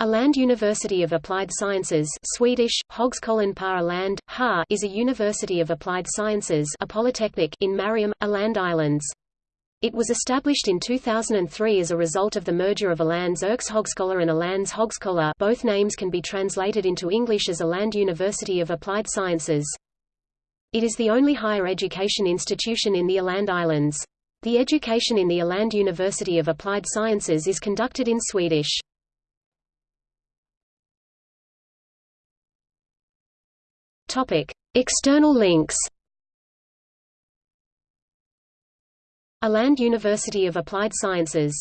Åland University of Applied Sciences Swedish, Högskolan på Åland, HA, is a university of applied sciences a polytechnic in Mariehamn, Åland Islands. It was established in 2003 as a result of the merger of Ålands Yrkeshögskola and Ålands Högskola both names can be translated into English as Åland University of Applied Sciences. It is the only higher education institution in the Åland Islands. The education in the Åland University of Applied Sciences is conducted in Swedish. External links. Åland University of Applied Sciences